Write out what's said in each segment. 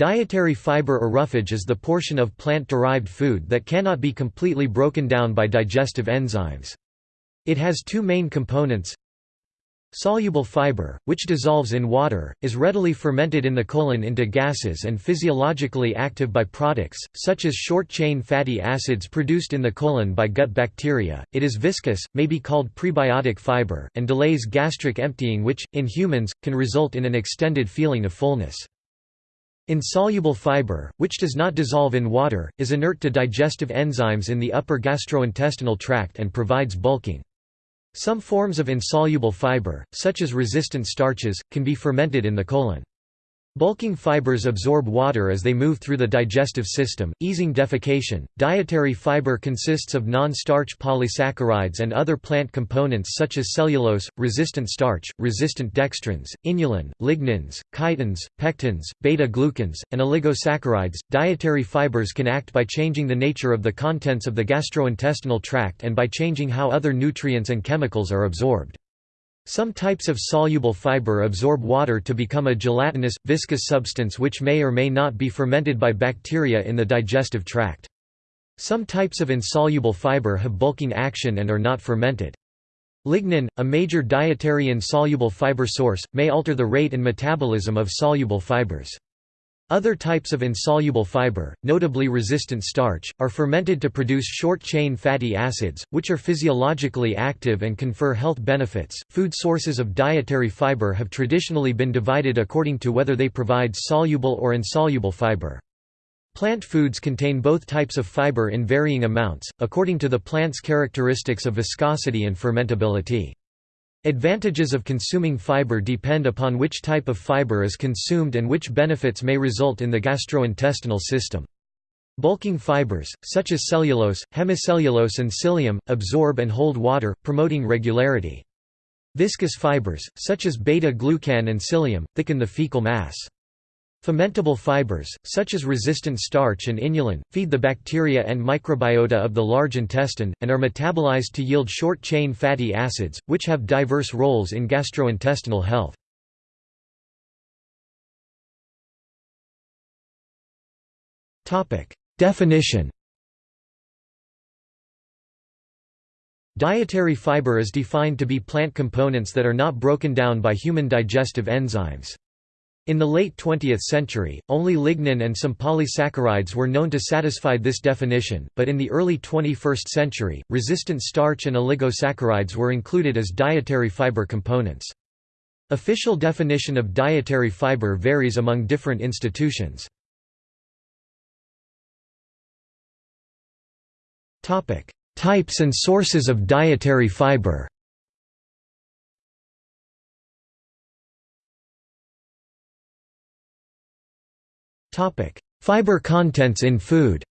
Dietary fiber or roughage is the portion of plant-derived food that cannot be completely broken down by digestive enzymes. It has two main components. Soluble fiber, which dissolves in water, is readily fermented in the colon into gases and physiologically active byproducts, such as short-chain fatty acids produced in the colon by gut bacteria. It is viscous, may be called prebiotic fiber, and delays gastric emptying which, in humans, can result in an extended feeling of fullness. Insoluble fiber, which does not dissolve in water, is inert to digestive enzymes in the upper gastrointestinal tract and provides bulking. Some forms of insoluble fiber, such as resistant starches, can be fermented in the colon. Bulking fibers absorb water as they move through the digestive system, easing defecation. Dietary fiber consists of non-starch polysaccharides and other plant components such as cellulose, resistant starch, resistant dextrins, inulin, lignins, chitins, pectins, beta-glucans, and oligosaccharides. Dietary fibers can act by changing the nature of the contents of the gastrointestinal tract and by changing how other nutrients and chemicals are absorbed. Some types of soluble fiber absorb water to become a gelatinous, viscous substance which may or may not be fermented by bacteria in the digestive tract. Some types of insoluble fiber have bulking action and are not fermented. Lignin, a major dietary insoluble fiber source, may alter the rate and metabolism of soluble fibers. Other types of insoluble fiber, notably resistant starch, are fermented to produce short-chain fatty acids, which are physiologically active and confer health benefits. Food sources of dietary fiber have traditionally been divided according to whether they provide soluble or insoluble fiber. Plant foods contain both types of fiber in varying amounts, according to the plant's characteristics of viscosity and fermentability. Advantages of consuming fiber depend upon which type of fiber is consumed and which benefits may result in the gastrointestinal system. Bulking fibers, such as cellulose, hemicellulose and psyllium, absorb and hold water, promoting regularity. Viscous fibers, such as beta-glucan and psyllium, thicken the fecal mass. Fermentable fibers, such as resistant starch and inulin, feed the bacteria and microbiota of the large intestine, and are metabolized to yield short-chain fatty acids, which have diverse roles in gastrointestinal health. Definition Dietary fiber is defined to be plant components that are not broken down by human digestive enzymes. In the late 20th century, only lignin and some polysaccharides were known to satisfy this definition, but in the early 21st century, resistant starch and oligosaccharides were included as dietary fiber components. Official definition of dietary fiber varies among different institutions. Types and sources of dietary fiber Fiber contents in food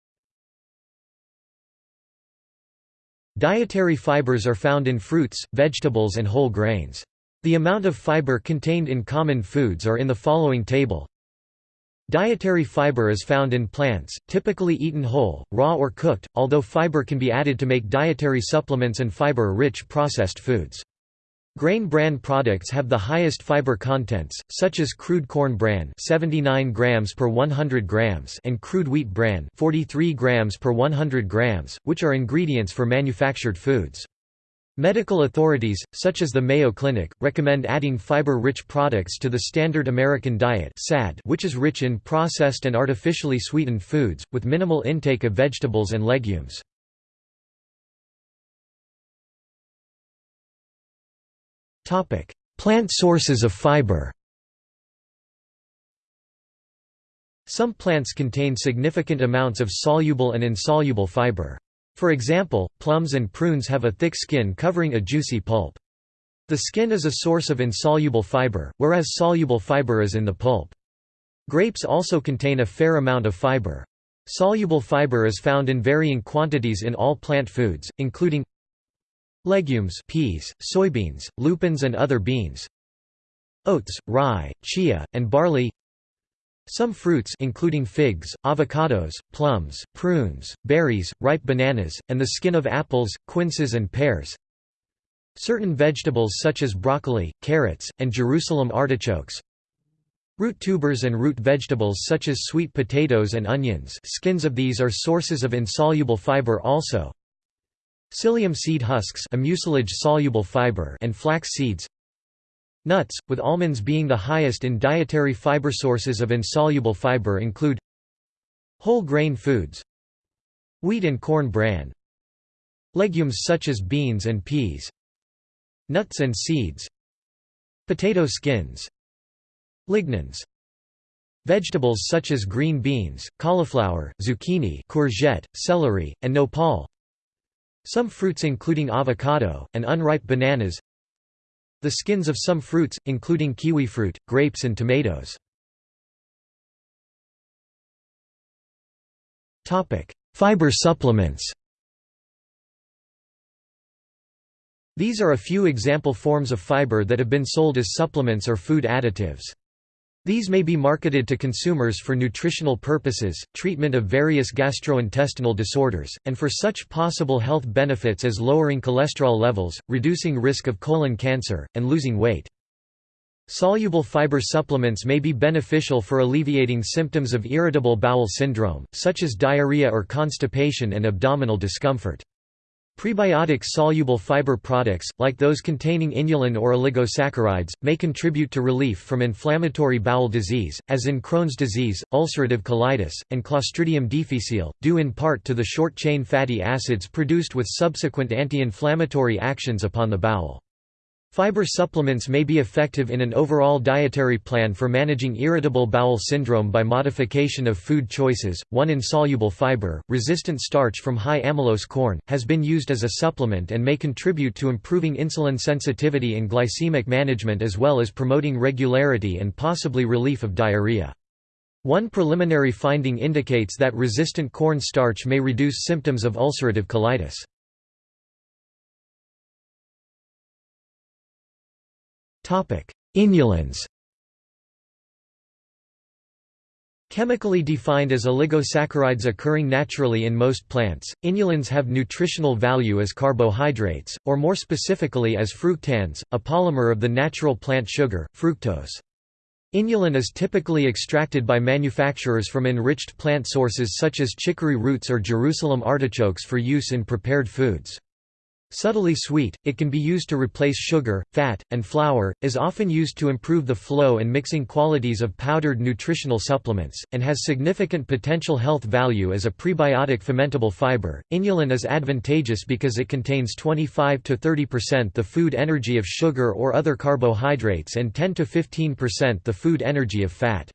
Dietary fibers are found in fruits, vegetables and whole grains. The amount of fiber contained in common foods are in the following table. Dietary fiber is found in plants, typically eaten whole, raw or cooked, although fiber can be added to make dietary supplements and fiber-rich processed foods. Grain bran products have the highest fiber contents, such as crude corn bran 79 grams per 100 grams and crude wheat bran 43 grams per 100 grams, which are ingredients for manufactured foods. Medical authorities, such as the Mayo Clinic, recommend adding fiber-rich products to the Standard American Diet which is rich in processed and artificially sweetened foods, with minimal intake of vegetables and legumes. Plant sources of fiber Some plants contain significant amounts of soluble and insoluble fiber. For example, plums and prunes have a thick skin covering a juicy pulp. The skin is a source of insoluble fiber, whereas soluble fiber is in the pulp. Grapes also contain a fair amount of fiber. Soluble fiber is found in varying quantities in all plant foods, including Legumes peas, soybeans, lupins and other beans Oats, rye, chia, and barley Some fruits including figs, avocados, plums, prunes, berries, ripe bananas, and the skin of apples, quinces and pears Certain vegetables such as broccoli, carrots, and Jerusalem artichokes Root tubers and root vegetables such as sweet potatoes and onions skins of these are sources of insoluble fiber also. Psyllium seed husks a mucilage-soluble fiber and flax seeds. Nuts, with almonds being the highest in dietary fiber sources of insoluble fiber include Whole grain foods Wheat and corn bran Legumes such as beans and peas Nuts and seeds Potato skins Lignans Vegetables such as green beans, cauliflower, zucchini courgette, celery, and nopal Some fruits including avocado, and unripe bananas. The skins of some fruits, including kiwi fruit, grapes and tomatoes. Fiber supplements. These are a few example forms of fiber that have been sold as supplements or food additives. These may be marketed to consumers for nutritional purposes, treatment of various gastrointestinal disorders, and for such possible health benefits as lowering cholesterol levels, reducing risk of colon cancer, and losing weight. Soluble fiber supplements may be beneficial for alleviating symptoms of irritable bowel syndrome, such as diarrhea or constipation and abdominal discomfort. Prebiotic soluble fiber products, like those containing inulin or oligosaccharides, may contribute to relief from inflammatory bowel disease, as in Crohn's disease, ulcerative colitis, and Clostridium difficile, due in part to the short-chain fatty acids produced with subsequent anti-inflammatory actions upon the bowel. Fiber supplements may be effective in an overall dietary plan for managing irritable bowel syndrome by modification of food choices. One insoluble fiber, resistant starch from high amylose corn, has been used as a supplement and may contribute to improving insulin sensitivity and glycemic management as well as promoting regularity and possibly relief of diarrhea. One preliminary finding indicates that resistant corn starch may reduce symptoms of ulcerative colitis. Inulins Chemically defined as oligosaccharides occurring naturally in most plants, inulins have nutritional value as carbohydrates, or more specifically as fructans, a polymer of the natural plant sugar, fructose. Inulin is typically extracted by manufacturers from enriched plant sources such as chicory roots or Jerusalem artichokes for use in prepared foods. Subtly sweet, it can be used to replace sugar, fat, and flour, is often used to improve the flow and mixing qualities of powdered nutritional supplements, and has significant potential health value as a prebiotic fermentable fiber. Inulin is advantageous because it contains 25 to 30% the food energy of sugar or other carbohydrates and 10 to 15% the food energy of fat.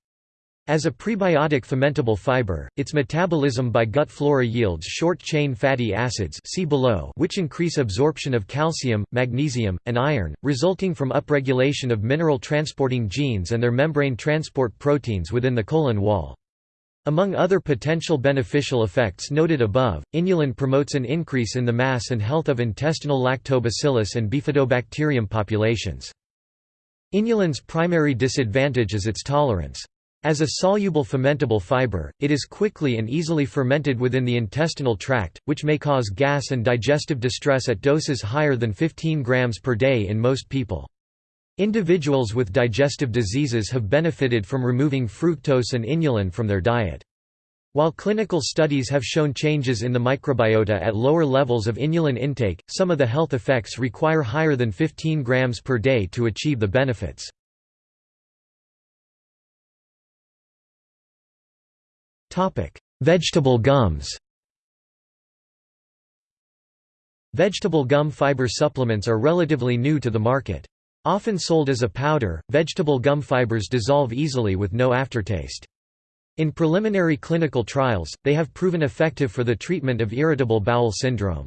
As a prebiotic fermentable fiber, its metabolism by gut flora yields short-chain fatty acids see below which increase absorption of calcium, magnesium, and iron, resulting from upregulation of mineral transporting genes and their membrane transport proteins within the colon wall. Among other potential beneficial effects noted above, inulin promotes an increase in the mass and health of intestinal lactobacillus and bifidobacterium populations. Inulin's primary disadvantage is its tolerance. As a soluble fermentable fiber, it is quickly and easily fermented within the intestinal tract, which may cause gas and digestive distress at doses higher than 15 grams per day in most people. Individuals with digestive diseases have benefited from removing fructose and inulin from their diet. While clinical studies have shown changes in the microbiota at lower levels of inulin intake, some of the health effects require higher than 15 grams per day to achieve the benefits. Vegetable gums Vegetable gum fiber supplements are relatively new to the market. Often sold as a powder, vegetable gum fibers dissolve easily with no aftertaste. In preliminary clinical trials, they have proven effective for the treatment of irritable bowel syndrome.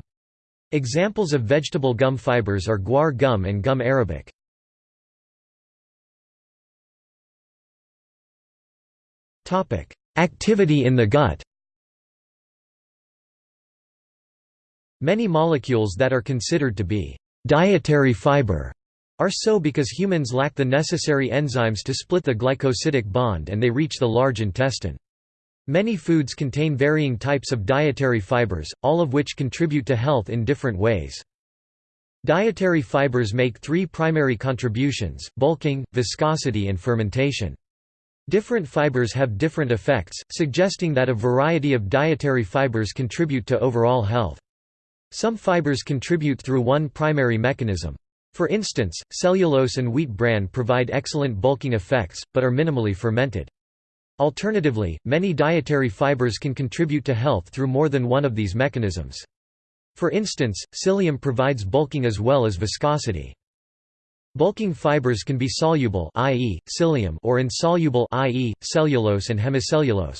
Examples of vegetable gum fibers are guar gum and gum arabic. Activity in the gut Many molecules that are considered to be dietary fiber are so because humans lack the necessary enzymes to split the glycosidic bond and they reach the large intestine. Many foods contain varying types of dietary fibers, all of which contribute to health in different ways. Dietary fibers make three primary contributions, bulking, viscosity and fermentation. Different fibers have different effects, suggesting that a variety of dietary fibers contribute to overall health. Some fibers contribute through one primary mechanism. For instance, cellulose and wheat bran provide excellent bulking effects, but are minimally fermented. Alternatively, many dietary fibers can contribute to health through more than one of these mechanisms. For instance, psyllium provides bulking as well as viscosity. Bulking fibers can be soluble i.e., psyllium or insoluble i.e., cellulose and hemicellulose.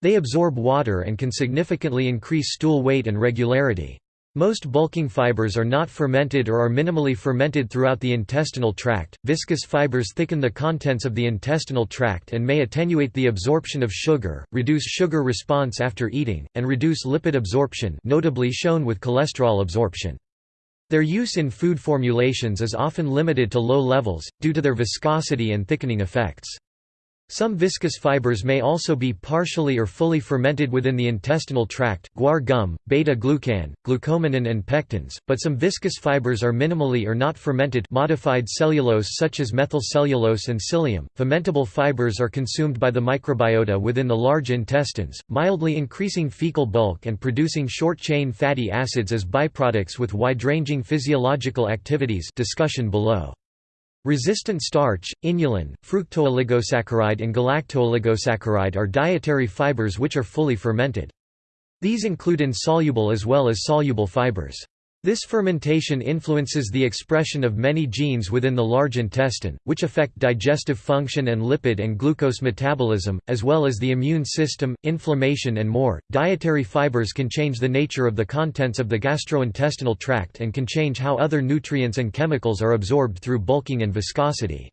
They absorb water and can significantly increase stool weight and regularity. Most bulking fibers are not fermented or are minimally fermented throughout the intestinal tract. Viscous fibers thicken the contents of the intestinal tract and may attenuate the absorption of sugar, reduce sugar response after eating, and reduce lipid absorption, notably shown with cholesterol absorption. Their use in food formulations is often limited to low levels, due to their viscosity and thickening effects. Some viscous fibers may also be partially or fully fermented within the intestinal tract guar gum, beta-glucan, glucomannan and pectins, but some viscous fibers are minimally or not fermented modified cellulose such as methylcellulose and psyllium. Fermentable fibers are consumed by the microbiota within the large intestines, mildly increasing fecal bulk and producing short-chain fatty acids as byproducts with wide-ranging physiological activities discussion below. Resistant starch, inulin, fructooligosaccharide and galactooligosaccharide are dietary fibers which are fully fermented. These include insoluble as well as soluble fibers. This fermentation influences the expression of many genes within the large intestine, which affect digestive function and lipid and glucose metabolism, as well as the immune system, inflammation, and more. Dietary fibers can change the nature of the contents of the gastrointestinal tract and can change how other nutrients and chemicals are absorbed through bulking and viscosity.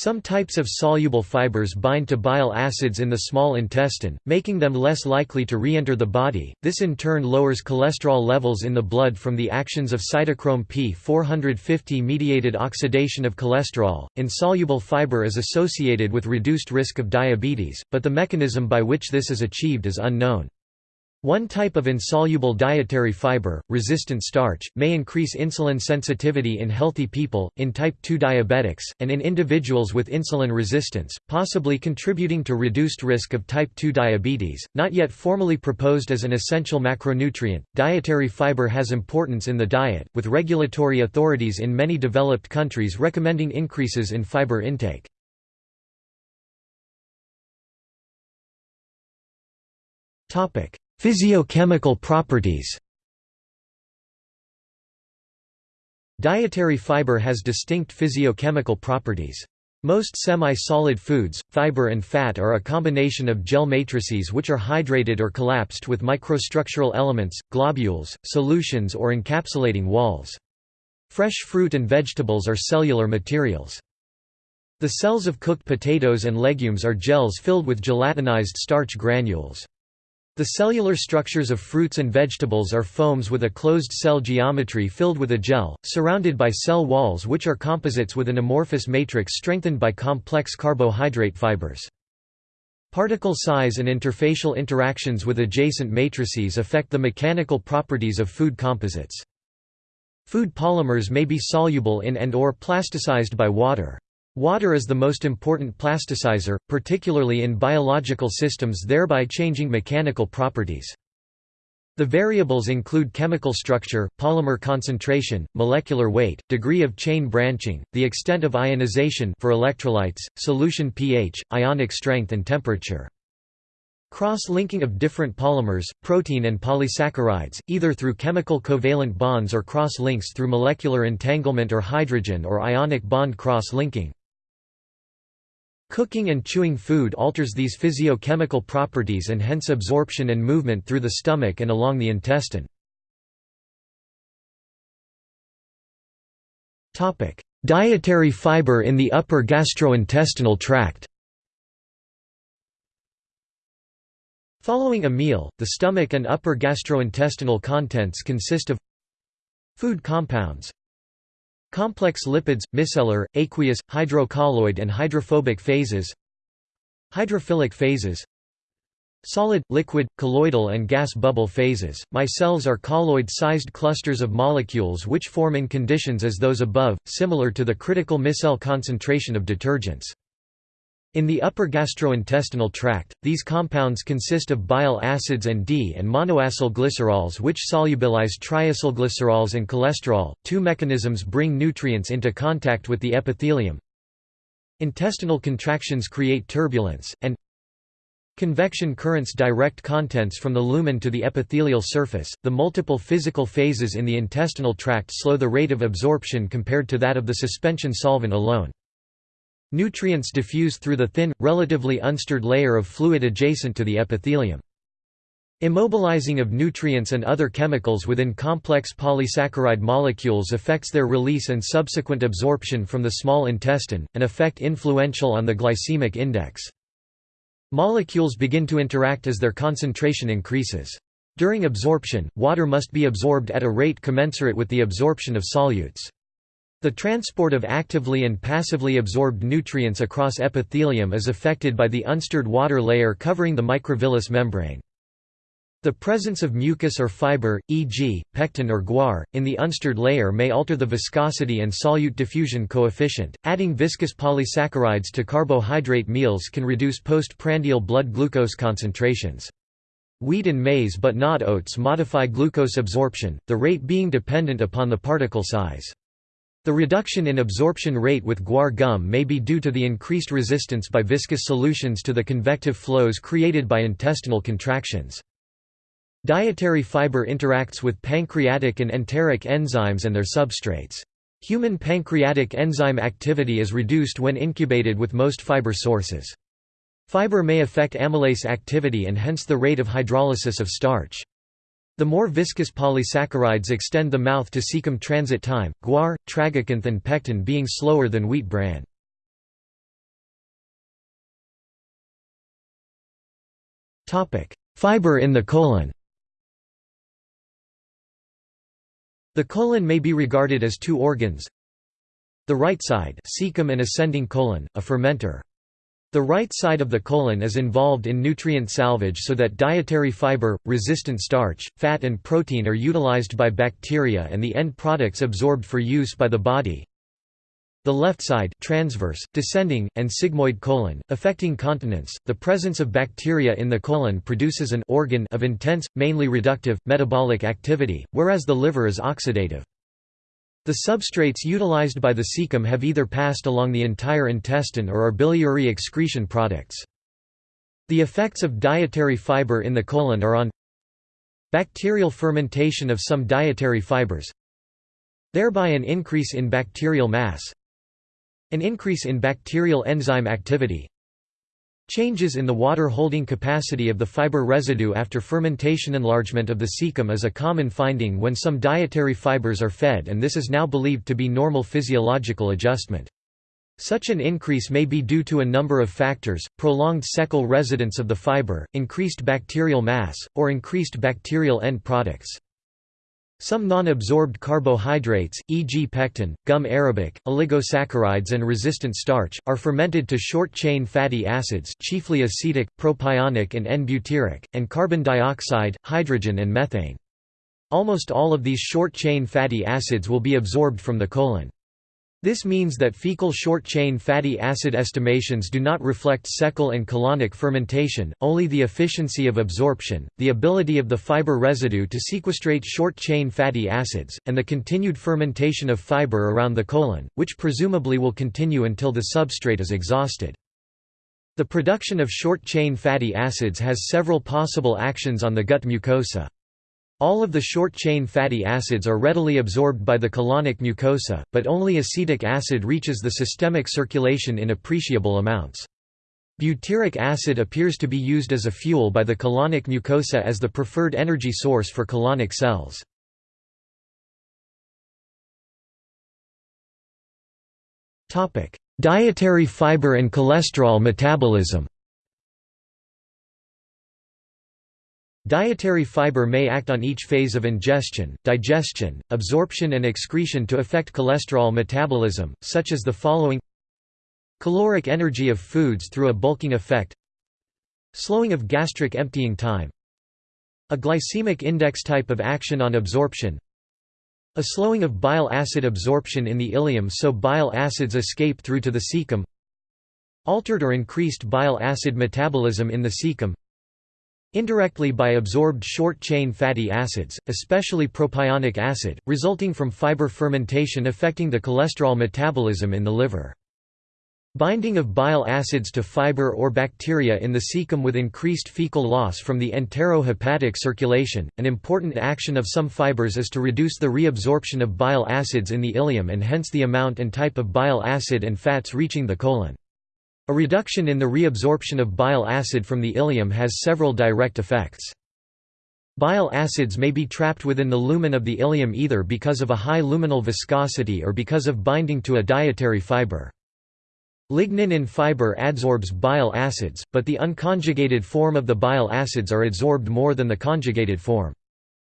Some types of soluble fibers bind to bile acids in the small intestine, making them less likely to re-enter the body. This in turn lowers cholesterol levels in the blood from the actions of cytochrome P450 mediated oxidation of cholesterol. Insoluble fiber is associated with reduced risk of diabetes, but the mechanism by which this is achieved is unknown. One type of insoluble dietary fiber, resistant starch, may increase insulin sensitivity in healthy people, in type 2 diabetics, and in individuals with insulin resistance, possibly contributing to reduced risk of type 2 diabetes. Not yet formally proposed as an essential macronutrient, dietary fiber has importance in the diet, with regulatory authorities in many developed countries recommending increases in fiber intake. Topic: Physiochemical properties Dietary fiber has distinct physiochemical properties. Most semi-solid foods, fiber and fat are a combination of gel matrices which are hydrated or collapsed with microstructural elements, globules, solutions or encapsulating walls. Fresh fruit and vegetables are cellular materials. The cells of cooked potatoes and legumes are gels filled with gelatinized starch granules. The cellular structures of fruits and vegetables are foams with a closed cell geometry filled with a gel, surrounded by cell walls which are composites with an amorphous matrix strengthened by complex carbohydrate fibers. Particle size and interfacial interactions with adjacent matrices affect the mechanical properties of food composites. Food polymers may be soluble in and or plasticized by water. Water is the most important plasticizer, particularly in biological systems thereby changing mechanical properties. The variables include chemical structure, polymer concentration, molecular weight, degree of chain branching, the extent of ionization for electrolytes, solution pH, ionic strength and temperature. Cross-linking of different polymers, protein and polysaccharides, either through chemical covalent bonds or cross-links through molecular entanglement or hydrogen or ionic bond cross-linking. Cooking and chewing food alters these physiochemical properties and hence absorption and movement through the stomach and along the intestine. Dietary fiber in the upper gastrointestinal tract. Following a meal, the stomach and upper gastrointestinal contents consist of food compounds, Complex lipids, micellar, aqueous, hydrocolloid and hydrophobic phases Hydrophilic phases Solid, liquid, colloidal and gas bubble phases. Micelles are colloid-sized clusters of molecules which form in conditions as those above, similar to the critical micelle concentration of detergents. In the upper gastrointestinal tract, these compounds consist of bile acids and D and monoacylglycerols which solubilize triacylglycerols and cholesterol. Two mechanisms bring nutrients into contact with the epithelium. Intestinal contractions create turbulence, and Convection currents direct contents from the lumen to the epithelial surface. The multiple physical phases in the intestinal tract slow the rate of absorption compared to that of the suspension solvent alone. Nutrients diffuse through the thin, relatively unstirred layer of fluid adjacent to the epithelium. Immobilizing of nutrients and other chemicals within complex polysaccharide molecules affects their release and subsequent absorption from the small intestine, an effect influential on the glycemic index. Molecules begin to interact as their concentration increases. During absorption, water must be absorbed at a rate commensurate with the absorption of solutes. The transport of actively and passively absorbed nutrients across epithelium is affected by the unstirred water layer covering the microvillus membrane. The presence of mucus or fiber, e.g., pectin or guar, in the unstirred layer may alter the viscosity and solute diffusion coefficient. Adding viscous polysaccharides to carbohydrate meals can reduce postprandial blood glucose concentrations. Wheat and maize but not oats modify glucose absorption, the rate being dependent upon the particle size. The reduction in absorption rate with guar gum may be due to the increased resistance by viscous solutions to the convective flows created by intestinal contractions. Dietary fiber interacts with pancreatic and enteric enzymes and their substrates. Human pancreatic enzyme activity is reduced when incubated with most fiber sources. Fiber may affect amylase activity and hence the rate of hydrolysis of starch. The more viscous polysaccharides extend the mouth to cecum transit time, guar, tragacanth and pectin being slower than wheat bran. Fiber in the colon The colon may be regarded as two organs. The right side cecum and ascending colon, a fermenter. The right side of the colon is involved in nutrient salvage so that dietary fiber, resistant starch, fat and protein are utilized by bacteria and the end products absorbed for use by the body. The left side transverse, descending, and sigmoid colon, affecting continence. The presence of bacteria in the colon produces an organ of intense, mainly reductive, metabolic activity, whereas the liver is oxidative. The substrates utilized by the cecum have either passed along the entire intestine or are biliary excretion products. The effects of dietary fiber in the colon are on bacterial fermentation of some dietary fibers, thereby an increase in bacterial mass, an increase in bacterial enzyme activity, Changes in the water-holding capacity of the fiber residue after fermentation enlargement of the cecum is a common finding when some dietary fibers are fed and this is now believed to be normal physiological adjustment. Such an increase may be due to a number of factors, prolonged cecal residence of the fiber, increased bacterial mass, or increased bacterial end products. Some non-absorbed carbohydrates, e.g. pectin, gum arabic, oligosaccharides and resistant starch, are fermented to short-chain fatty acids chiefly acetic, propionic and N-butyric, and carbon dioxide, hydrogen and methane. Almost all of these short-chain fatty acids will be absorbed from the colon. This means that fecal short-chain fatty acid estimations do not reflect cecal and colonic fermentation, only the efficiency of absorption, the ability of the fiber residue to sequestrate short-chain fatty acids, and the continued fermentation of fiber around the colon, which presumably will continue until the substrate is exhausted. The production of short-chain fatty acids has several possible actions on the gut mucosa. All of the short-chain fatty acids are readily absorbed by the colonic mucosa, but only acetic acid reaches the systemic circulation in appreciable amounts. Butyric acid appears to be used as a fuel by the colonic mucosa as the preferred energy source for colonic cells. Dietary fiber and cholesterol metabolism Dietary fiber may act on each phase of ingestion, digestion, absorption and excretion to affect cholesterol metabolism, such as the following. Caloric energy of foods through a bulking effect. Slowing of gastric emptying time. A glycemic index type of action on absorption. A slowing of bile acid absorption in the ileum so bile acids escape through to the cecum. Altered or increased bile acid metabolism in the cecum Indirectly by absorbed short-chain fatty acids, especially propionic acid, resulting from fiber fermentation affecting the cholesterol metabolism in the liver. Binding of bile acids to fiber or bacteria in the cecum with increased fecal loss from the enterohepatic circulation. An important action of some fibers is to reduce the reabsorption of bile acids in the ileum and hence the amount and type of bile acid and fats reaching the colon. A reduction in the reabsorption of bile acid from the ileum has several direct effects. Bile acids may be trapped within the lumen of the ileum either because of a high luminal viscosity or because of binding to a dietary fiber. Lignin in fiber adsorbs bile acids, but the unconjugated form of the bile acids are adsorbed more than the conjugated form.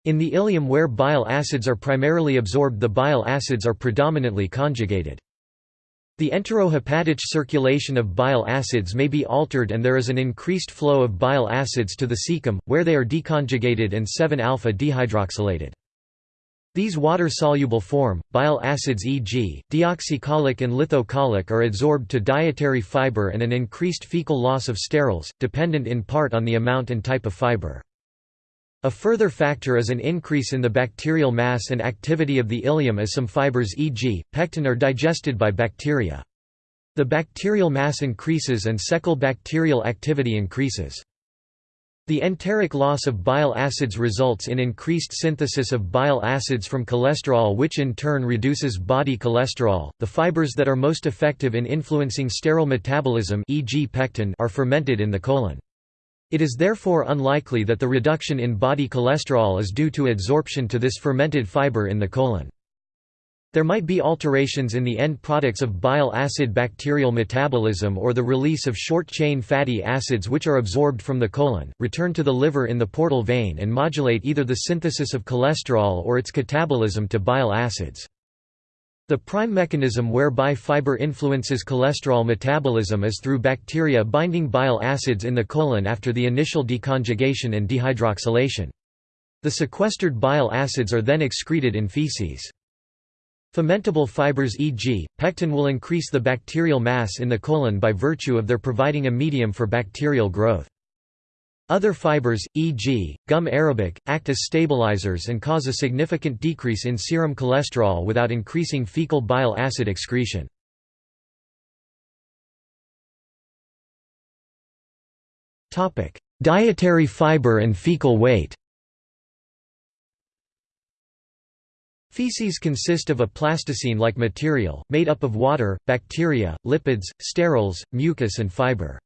In the ileum where bile acids are primarily absorbed the bile acids are predominantly conjugated. The enterohepatic circulation of bile acids may be altered and there is an increased flow of bile acids to the cecum, where they are deconjugated and 7-alpha dehydroxylated. These water-soluble form, bile acids e.g., deoxycholic and lithocholic are adsorbed to dietary fiber and an increased fecal loss of sterols, dependent in part on the amount and type of fiber. A further factor is an increase in the bacterial mass and activity of the ileum as some fibers e.g., pectin are digested by bacteria. The bacterial mass increases and cecal bacterial activity increases. The enteric loss of bile acids results in increased synthesis of bile acids from cholesterol which in turn reduces body cholesterol. The fibers that are most effective in influencing sterol metabolism e.g. pectin are fermented in the colon. It is therefore unlikely that the reduction in body cholesterol is due to adsorption to this fermented fiber in the colon. There might be alterations in the end products of bile acid bacterial metabolism or the release of short-chain fatty acids which are absorbed from the colon, return to the liver in the portal vein and modulate either the synthesis of cholesterol or its catabolism to bile acids. The prime mechanism whereby fiber influences cholesterol metabolism is through bacteria binding bile acids in the colon after the initial deconjugation and dehydroxylation. The sequestered bile acids are then excreted in feces. Fermentable fibers e.g., pectin will increase the bacterial mass in the colon by virtue of their providing a medium for bacterial growth. Other fibers, e.g., gum arabic, act as stabilizers and cause a significant decrease in serum cholesterol without increasing fecal bile acid excretion. Dietary fiber and fecal weight Feces consist of a plasticine-like material, made up of water, bacteria, lipids, sterols, mucus and fiber.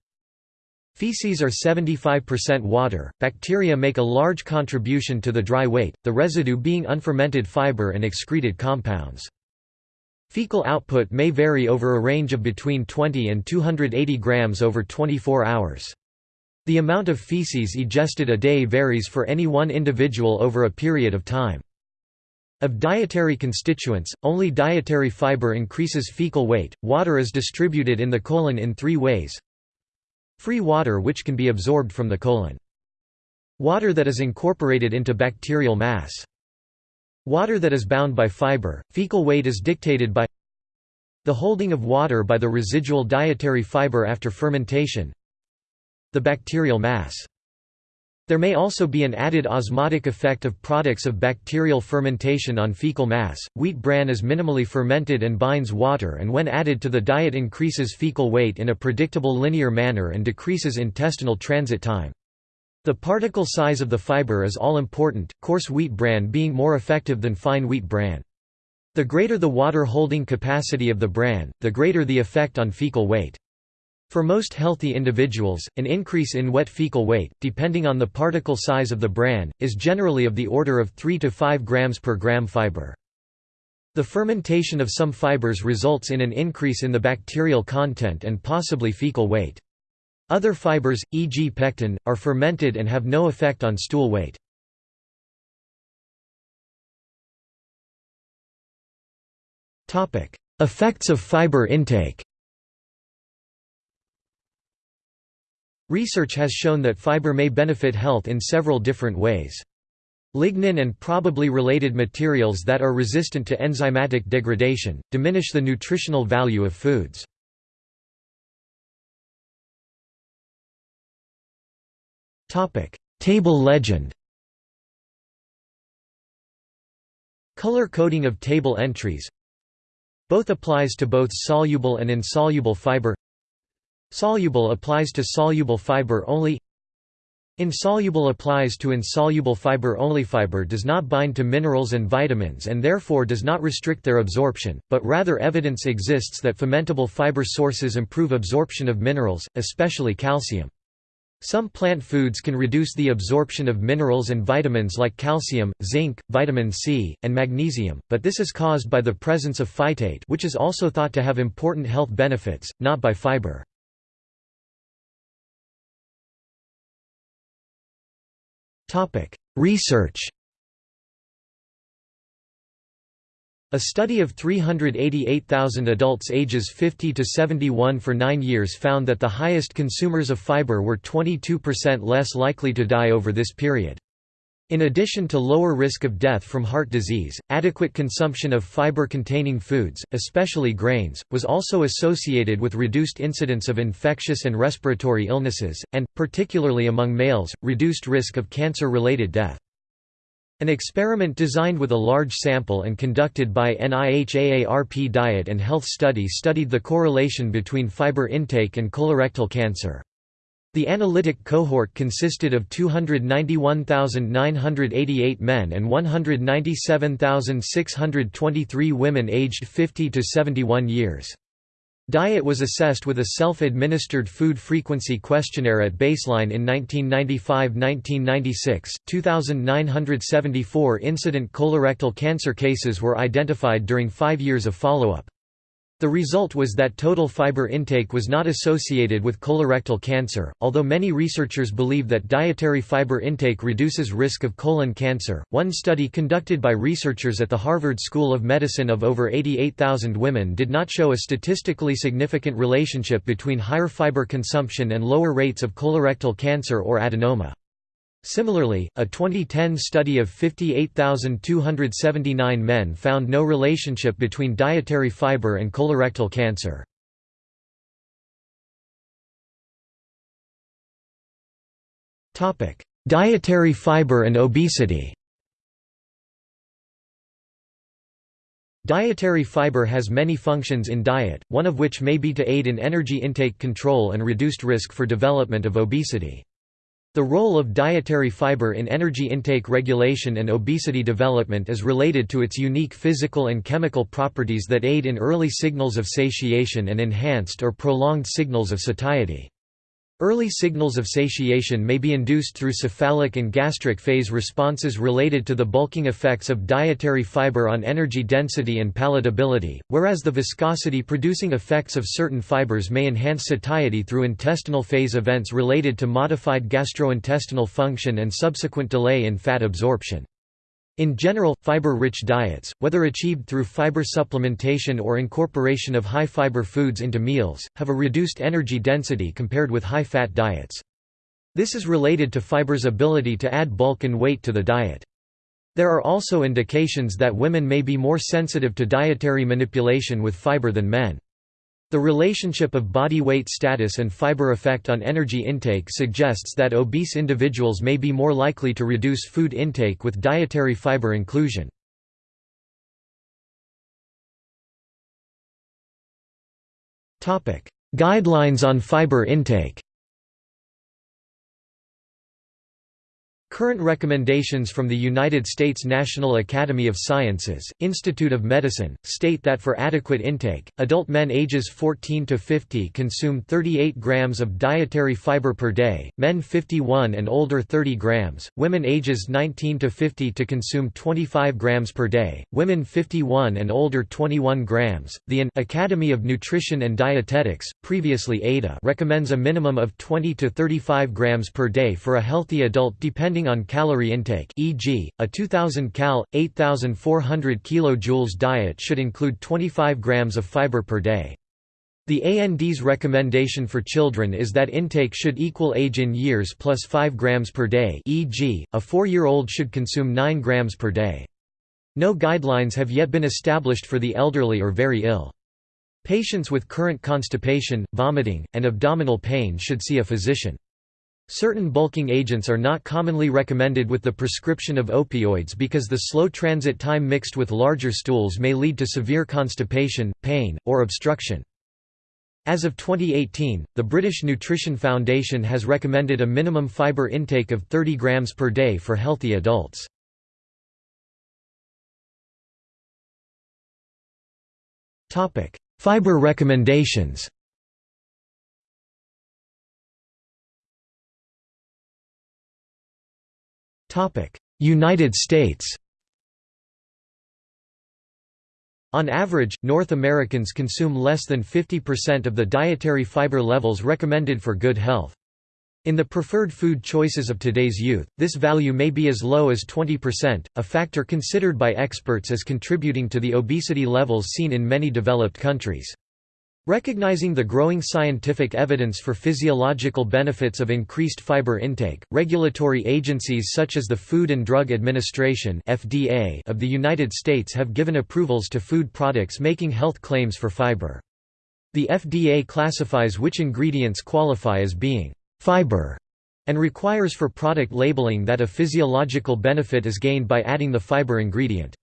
Feces are 75% water, bacteria make a large contribution to the dry weight, the residue being unfermented fiber and excreted compounds. Fecal output may vary over a range of between 20 and 280 grams over 24 hours. The amount of feces egested a day varies for any one individual over a period of time. Of dietary constituents, only dietary fiber increases fecal weight. Water is distributed in the colon in three ways free water, which can be absorbed from the colon, water that is incorporated into bacterial mass, water that is bound by fiber. Fecal weight is dictated by the holding of water by the residual dietary fiber after fermentation, the bacterial mass. There may also be an added osmotic effect of products of bacterial fermentation on fecal mass. Wheat bran is minimally fermented and binds water and when added to the diet increases fecal weight in a predictable linear manner and decreases intestinal transit time. The particle size of the fiber is all important, coarse wheat bran being more effective than fine wheat bran. The greater the water holding capacity of the bran, the greater the effect on fecal weight. For most healthy individuals, an increase in wet fecal weight, depending on the particle size of the bran, is generally of the order of 3 to 5 grams per gram fiber. The fermentation of some fibers results in an increase in the bacterial content and possibly fecal weight. Other fibers, e.g. pectin, are fermented and have no effect on stool weight. Effects of fiber intake Research has shown that fiber may benefit health in several different ways. Lignin and probably related materials that are resistant to enzymatic degradation, diminish the nutritional value of foods. Table legend Color coding of table entries Both applies to both soluble and insoluble fiber Soluble applies to soluble fiber only Insoluble applies to insoluble fiber only. Fiber does not bind to minerals and vitamins and therefore does not restrict their absorption, but rather evidence exists that fermentable fiber sources improve absorption of minerals, especially calcium. Some plant foods can reduce the absorption of minerals and vitamins like calcium, zinc, vitamin C, and magnesium, but this is caused by the presence of phytate which is also thought to have important health benefits, not by fiber. Research A study of 388,000 adults ages 50 to 71 for nine years found that the highest consumers of fiber were 22% less likely to die over this period. In addition to lower risk of death from heart disease, adequate consumption of fiber-containing foods, especially grains, was also associated with reduced incidence of infectious and respiratory illnesses, and, particularly among males, reduced risk of cancer-related death. An experiment designed with a large sample and conducted by NIH-AARP Diet and Health Study studied the correlation between fiber intake and colorectal cancer. The analytic cohort consisted of 291,988 men and 197,623 women aged 50 to 71 years. Diet was assessed with a self-administered food frequency questionnaire at baseline in 1995–1996. 2,974 incident colorectal cancer cases were identified during five years of follow-up. The result was that total fiber intake was not associated with colorectal cancer, although many researchers believe that dietary fiber intake reduces risk of colon cancer. One study conducted by researchers at the Harvard School of Medicine of over 88,000 women did not show a statistically significant relationship between higher fiber consumption and lower rates of colorectal cancer or adenoma. Similarly, a 2010 study of 58,279 men found no relationship between dietary fiber and colorectal cancer. dietary fiber and obesity Dietary fiber has many functions in diet, one of which may be to aid in energy intake control and reduced risk for development of obesity. The role of dietary fiber in energy intake regulation and obesity development is related to its unique physical and chemical properties that aid in early signals of satiation and enhanced or prolonged signals of satiety. Early signals of satiation may be induced through cephalic and gastric phase responses related to the bulking effects of dietary fiber on energy density and palatability, whereas the viscosity-producing effects of certain fibers may enhance satiety through intestinal phase events related to modified gastrointestinal function and subsequent delay in fat absorption. In general, fiber-rich diets, whether achieved through fiber supplementation or incorporation of high-fiber foods into meals, have a reduced energy density compared with high-fat diets. This is related to fiber's ability to add bulk and weight to the diet. There are also indications that women may be more sensitive to dietary manipulation with fiber than men. The relationship of body weight status and fiber effect on energy intake suggests that obese individuals may be more likely to reduce food intake with dietary fiber inclusion. Guidelines on fiber intake Current recommendations from the United States National Academy of Sciences, Institute of Medicine, state that for adequate intake, adult men ages 14 to 50 consume 38 grams of dietary fiber per day, men 51 and older 30 grams, women ages 19 to 50 to consume 25 grams per day, women 51 and older 21 grams. The AN Academy of Nutrition and Dietetics, previously ADA, recommends a minimum of 20 to 35 grams per day for a healthy adult depending depending on calorie intake e.g., a 2000 cal, 8400 kJ diet should include 25 grams of fiber per day. The AND's recommendation for children is that intake should equal age in years plus 5 grams per day e.g., a 4-year-old should consume 9 grams per day. No guidelines have yet been established for the elderly or very ill. Patients with current constipation, vomiting, and abdominal pain should see a physician. Certain bulking agents are not commonly recommended with the prescription of opioids because the slow transit time mixed with larger stools may lead to severe constipation, pain, or obstruction. As of 2018, the British Nutrition Foundation has recommended a minimum fibre intake of 30 grams per day for healthy adults. Fibre recommendations United States On average, North Americans consume less than 50% of the dietary fiber levels recommended for good health. In the preferred food choices of today's youth, this value may be as low as 20%, a factor considered by experts as contributing to the obesity levels seen in many developed countries. Recognizing the growing scientific evidence for physiological benefits of increased fiber intake, regulatory agencies such as the Food and Drug Administration (FDA) of the United States have given approvals to food products making health claims for fiber. The FDA classifies which ingredients qualify as being fiber and requires for product labeling that a physiological benefit is gained by adding the fiber ingredient.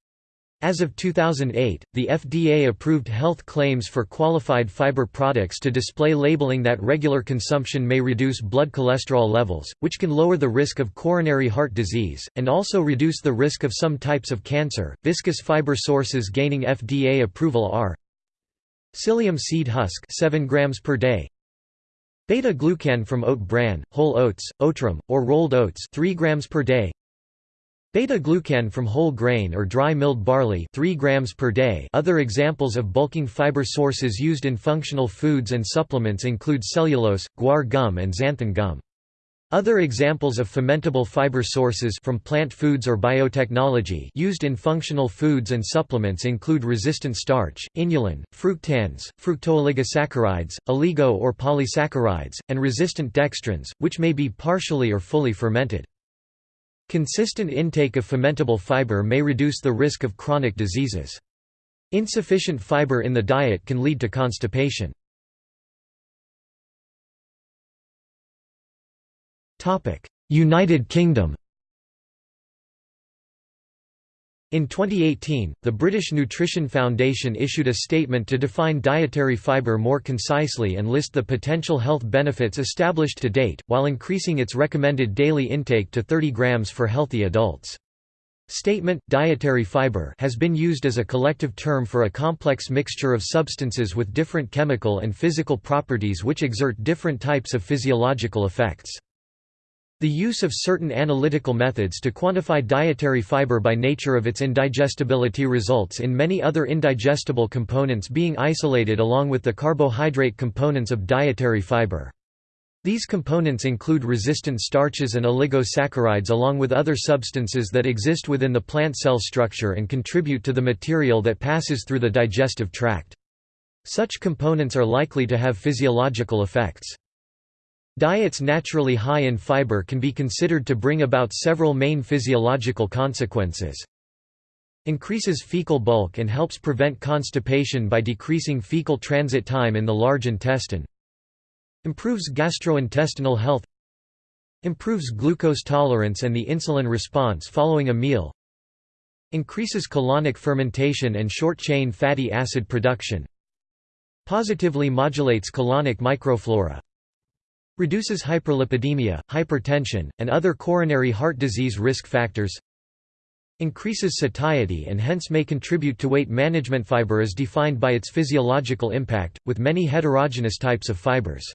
As of 2008, the FDA approved health claims for qualified fiber products to display labeling that regular consumption may reduce blood cholesterol levels, which can lower the risk of coronary heart disease, and also reduce the risk of some types of cancer. Viscous fiber sources gaining FDA approval are psyllium seed husk 7 grams per day, beta-glucan from oat bran, whole oats, oatrim, or rolled oats 3 grams per day, Beta-glucan from whole grain or dry milled barley 3 grams per day Other examples of bulking fiber sources used in functional foods and supplements include cellulose, guar gum and xanthan gum. Other examples of fermentable fiber sources from plant foods or biotechnology used in functional foods and supplements include resistant starch, inulin, fructans, fructooligosaccharides, oligo or polysaccharides, and resistant dextrins, which may be partially or fully fermented. Consistent intake of fermentable fiber may reduce the risk of chronic diseases. Insufficient fiber in the diet can lead to constipation. United Kingdom In 2018, the British Nutrition Foundation issued a statement to define dietary fibre more concisely and list the potential health benefits established to date, while increasing its recommended daily intake to 30 grams for healthy adults. Statement, dietary fiber has been used as a collective term for a complex mixture of substances with different chemical and physical properties which exert different types of physiological effects. The use of certain analytical methods to quantify dietary fiber by nature of its indigestibility results in many other indigestible components being isolated along with the carbohydrate components of dietary fiber. These components include resistant starches and oligosaccharides along with other substances that exist within the plant cell structure and contribute to the material that passes through the digestive tract. Such components are likely to have physiological effects. Diets naturally high in fiber can be considered to bring about several main physiological consequences. Increases fecal bulk and helps prevent constipation by decreasing fecal transit time in the large intestine. Improves gastrointestinal health Improves glucose tolerance and the insulin response following a meal Increases colonic fermentation and short-chain fatty acid production Positively modulates colonic microflora Reduces hyperlipidemia, hypertension, and other coronary heart disease risk factors Increases satiety and hence may contribute to weight management. Fiber is defined by its physiological impact, with many heterogeneous types of fibers.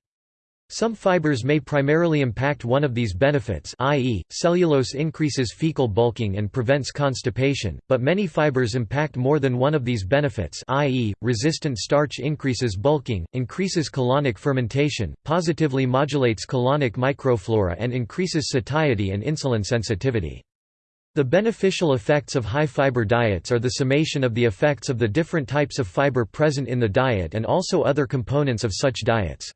Some fibers may primarily impact one of these benefits i.e., cellulose increases fecal bulking and prevents constipation, but many fibers impact more than one of these benefits i.e., resistant starch increases bulking, increases colonic fermentation, positively modulates colonic microflora and increases satiety and insulin sensitivity. The beneficial effects of high-fiber diets are the summation of the effects of the different types of fiber present in the diet and also other components of such diets.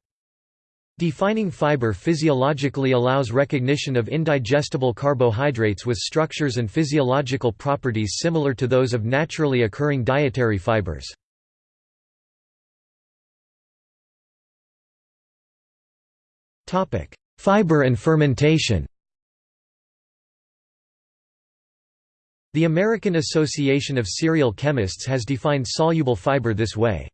Defining fiber physiologically allows recognition of indigestible carbohydrates with structures and physiological properties similar to those of naturally occurring dietary fibers. Fiber and fermentation The American Association of Cereal Chemists has defined soluble fiber this way.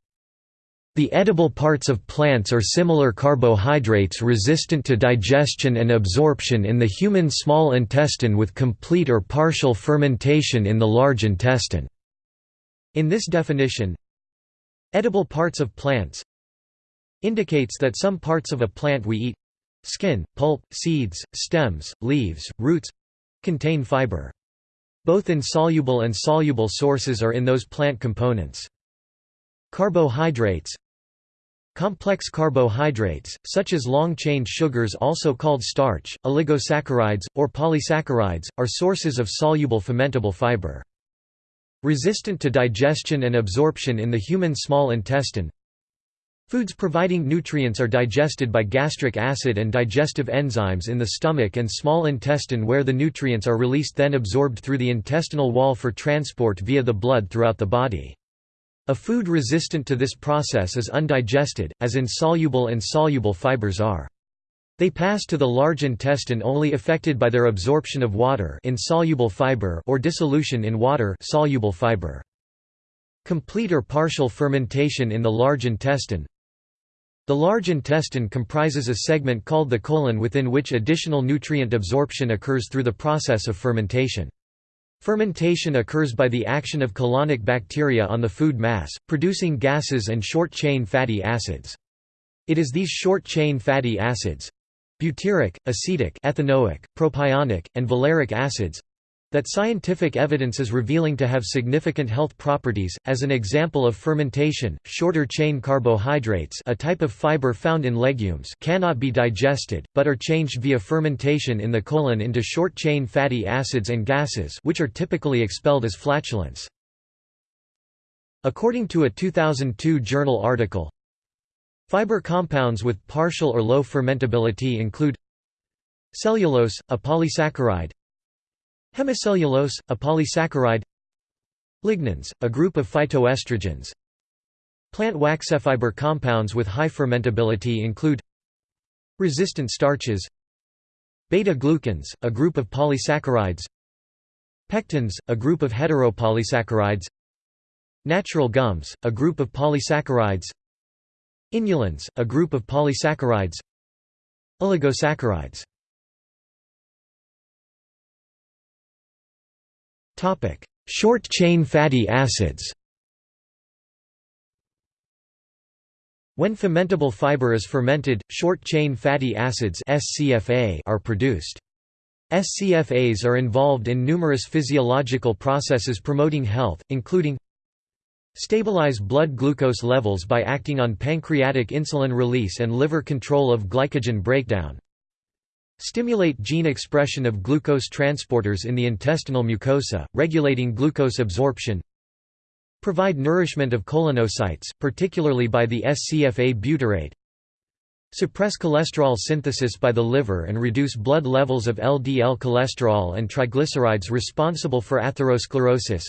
The edible parts of plants or similar carbohydrates resistant to digestion and absorption in the human small intestine with complete or partial fermentation in the large intestine. In this definition, edible parts of plants indicates that some parts of a plant we eat skin, pulp, seeds, stems, leaves, roots contain fiber. Both insoluble and soluble sources are in those plant components. Carbohydrates Complex carbohydrates, such as long-chain sugars also called starch, oligosaccharides, or polysaccharides, are sources of soluble fermentable fiber. Resistant to digestion and absorption in the human small intestine Foods providing nutrients are digested by gastric acid and digestive enzymes in the stomach and small intestine where the nutrients are released then absorbed through the intestinal wall for transport via the blood throughout the body. A food resistant to this process is undigested, as insoluble and soluble fibers are. They pass to the large intestine only affected by their absorption of water insoluble fiber or dissolution in water soluble fiber. Complete or partial fermentation in the large intestine The large intestine comprises a segment called the colon within which additional nutrient absorption occurs through the process of fermentation. Fermentation occurs by the action of colonic bacteria on the food mass, producing gases and short-chain fatty acids. It is these short-chain fatty acids—butyric, acetic ethanoic, propionic, and valeric acids, that scientific evidence is revealing to have significant health properties, as an example of fermentation, shorter-chain carbohydrates a type of fiber found in legumes cannot be digested, but are changed via fermentation in the colon into short-chain fatty acids and gases which are typically expelled as flatulence. According to a 2002 journal article, Fiber compounds with partial or low fermentability include cellulose, a polysaccharide Hemicellulose, a polysaccharide. Lignans, a group of phytoestrogens. Plant waxefiber compounds with high fermentability include Resistant starches Beta-glucans, a group of polysaccharides Pectins, a group of heteropolysaccharides Natural gums, a group of polysaccharides Inulins, a group of polysaccharides Oligosaccharides Short-chain fatty acids. When fermentable fiber is fermented, short-chain fatty acids are produced. SCFAs are involved in numerous physiological processes promoting health, including Stabilize blood glucose levels by acting on pancreatic insulin release and liver control of glycogen breakdown Stimulate gene expression of glucose transporters in the intestinal mucosa, regulating glucose absorption Provide nourishment of colonocytes, particularly by the SCFA butyrate Suppress cholesterol synthesis by the liver and reduce blood levels of LDL cholesterol and triglycerides responsible for atherosclerosis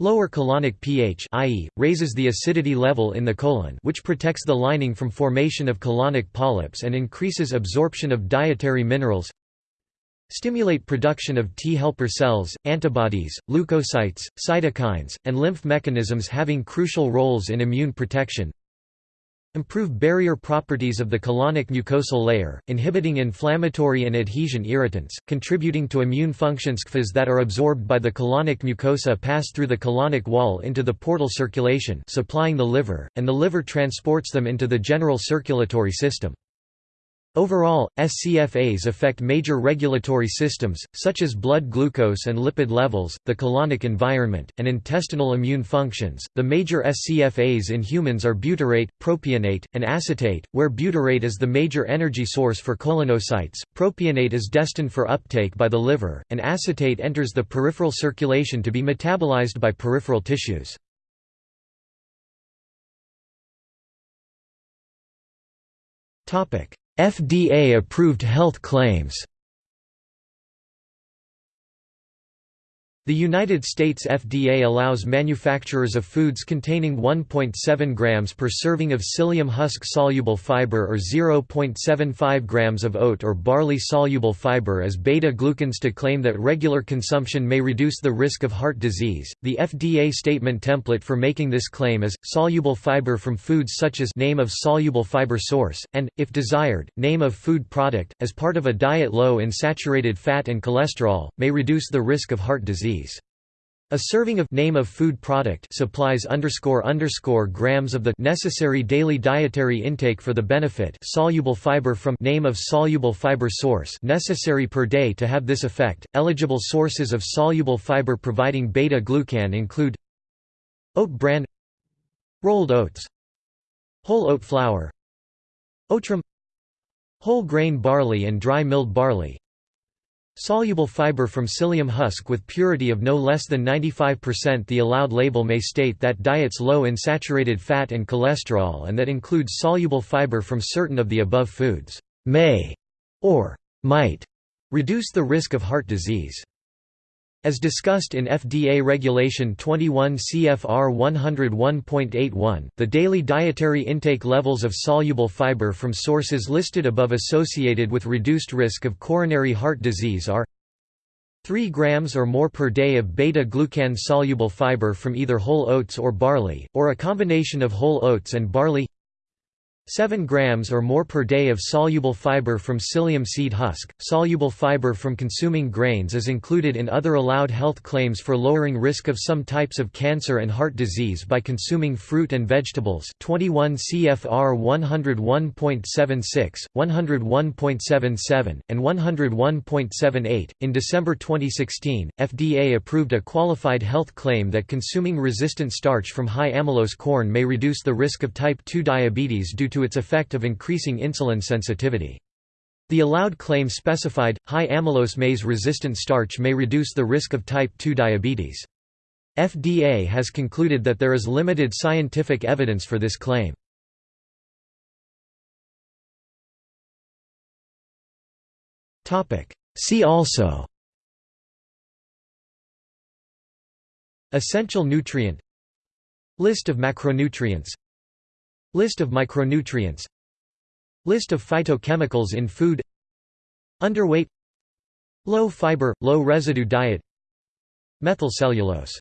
Lower colonic pH i.e., raises the acidity level in the colon which protects the lining from formation of colonic polyps and increases absorption of dietary minerals Stimulate production of T helper cells, antibodies, leukocytes, cytokines, and lymph mechanisms having crucial roles in immune protection Improve barrier properties of the colonic mucosal layer, inhibiting inflammatory and adhesion irritants, contributing to immune functions SCFAs that are absorbed by the colonic mucosa pass through the colonic wall into the portal circulation supplying the liver, and the liver transports them into the general circulatory system. Overall, SCFAs affect major regulatory systems, such as blood glucose and lipid levels, the colonic environment, and intestinal immune functions. The major SCFAs in humans are butyrate, propionate, and acetate, where butyrate is the major energy source for colonocytes, propionate is destined for uptake by the liver, and acetate enters the peripheral circulation to be metabolized by peripheral tissues. Topic: FDA-approved health claims The United States FDA allows manufacturers of foods containing 1.7 grams per serving of psyllium husk-soluble fiber or 0.75 grams of oat or barley-soluble fiber as beta-glucans to claim that regular consumption may reduce the risk of heart disease. The FDA statement template for making this claim is soluble fiber from foods such as name of soluble fiber source and if desired, name of food product as part of a diet low in saturated fat and cholesterol may reduce the risk of heart disease. A serving of name of food product supplies underscore underscore grams of the necessary daily dietary intake for the benefit soluble fiber from name of soluble fiber source necessary per day to have this effect. Eligible sources of soluble fiber providing beta glucan include oat bran, rolled oats, whole oat flour, oatrim, whole grain barley and dry milled barley, Soluble fiber from psyllium husk with purity of no less than 95% The allowed label may state that diets low in saturated fat and cholesterol and that includes soluble fiber from certain of the above foods may or might reduce the risk of heart disease. As discussed in FDA Regulation 21 CFR 101.81, the daily dietary intake levels of soluble fiber from sources listed above associated with reduced risk of coronary heart disease are 3 grams or more per day of beta-glucan soluble fiber from either whole oats or barley, or a combination of whole oats and barley 7 grams or more per day of soluble fiber from psyllium seed husk. Soluble fiber from consuming grains is included in other allowed health claims for lowering risk of some types of cancer and heart disease by consuming fruit and vegetables. 21 CFR 101.76, 101.77, and 101.78. In December 2016, FDA approved a qualified health claim that consuming resistant starch from high amylose corn may reduce the risk of type 2 diabetes due to its effect of increasing insulin sensitivity. The allowed claim specified, high amylose maize-resistant starch may reduce the risk of type 2 diabetes. FDA has concluded that there is limited scientific evidence for this claim. See also Essential nutrient List of macronutrients List of micronutrients. List of phytochemicals in food. Underweight. Low fiber, low residue diet. Methylcellulose